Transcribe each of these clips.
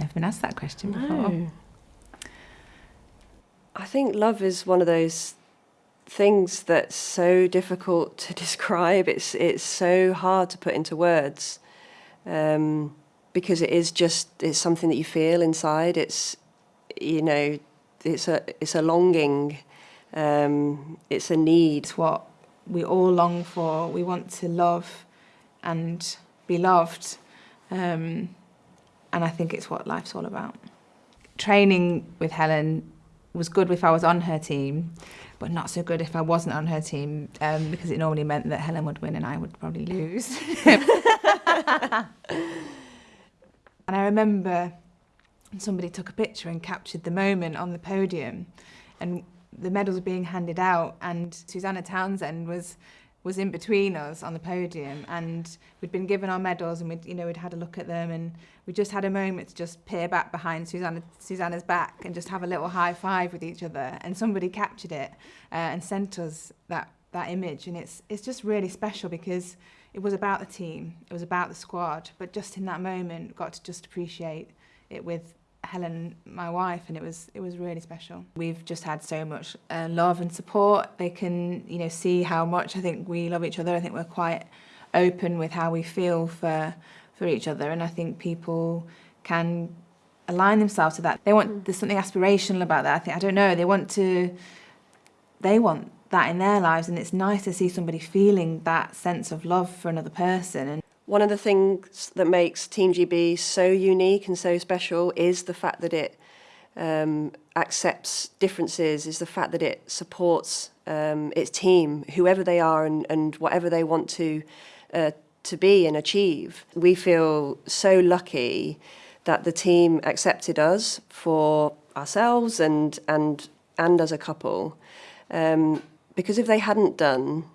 Never been asked that question before. No. I think love is one of those things that's so difficult to describe. It's it's so hard to put into words um, because it is just it's something that you feel inside. It's you know it's a it's a longing. Um, it's a need. It's what we all long for. We want to love and be loved. Um, and I think it's what life's all about. Training with Helen was good if I was on her team, but not so good if I wasn't on her team um, because it normally meant that Helen would win and I would probably lose. and I remember somebody took a picture and captured the moment on the podium and the medals were being handed out and Susannah Townsend was was in between us on the podium and we'd been given our medals and we'd you know we'd had a look at them and we just had a moment to just peer back behind Susannah Susannah's back and just have a little high five with each other and somebody captured it uh, and sent us that that image and it's it's just really special because it was about the team it was about the squad but just in that moment got to just appreciate it with Helen, my wife, and it was it was really special. We've just had so much uh, love and support. They can you know see how much I think we love each other. I think we're quite open with how we feel for for each other, and I think people can align themselves to that. They want there's something aspirational about that. I think I don't know. They want to they want that in their lives, and it's nice to see somebody feeling that sense of love for another person. And One of the things that makes Team GB so unique and so special is the fact that it um, accepts differences, is the fact that it supports um, its team, whoever they are and, and whatever they want to uh, to be and achieve. We feel so lucky that the team accepted us for ourselves and and and as a couple, um, because if they hadn't done,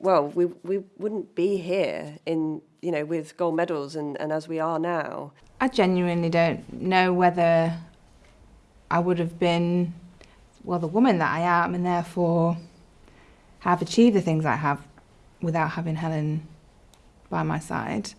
well, we we wouldn't be here in you know with gold medals and, and as we are now. I genuinely don't know whether I would have been, well, the woman that I am and therefore have achieved the things I have without having Helen by my side.